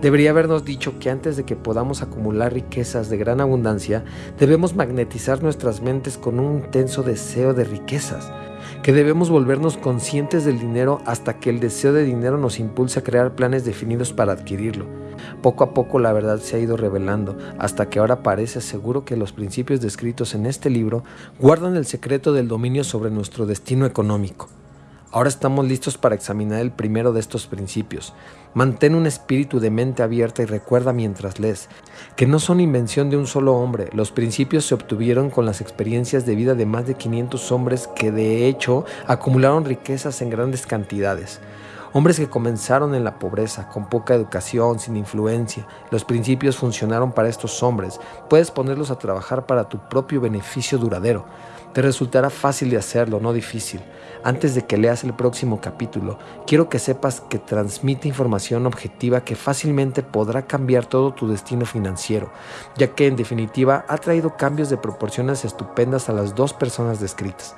debería habernos dicho que antes de que podamos acumular riquezas de gran abundancia, debemos magnetizar nuestras mentes con un intenso deseo de riquezas, que debemos volvernos conscientes del dinero hasta que el deseo de dinero nos impulse a crear planes definidos para adquirirlo. Poco a poco la verdad se ha ido revelando, hasta que ahora parece seguro que los principios descritos en este libro guardan el secreto del dominio sobre nuestro destino económico. Ahora estamos listos para examinar el primero de estos principios. Mantén un espíritu de mente abierta y recuerda mientras lees que no son invención de un solo hombre. Los principios se obtuvieron con las experiencias de vida de más de 500 hombres que de hecho acumularon riquezas en grandes cantidades. Hombres que comenzaron en la pobreza, con poca educación, sin influencia. Los principios funcionaron para estos hombres. Puedes ponerlos a trabajar para tu propio beneficio duradero. Te resultará fácil de hacerlo, no difícil. Antes de que leas el próximo capítulo, quiero que sepas que transmite información objetiva que fácilmente podrá cambiar todo tu destino financiero, ya que en definitiva ha traído cambios de proporciones estupendas a las dos personas descritas.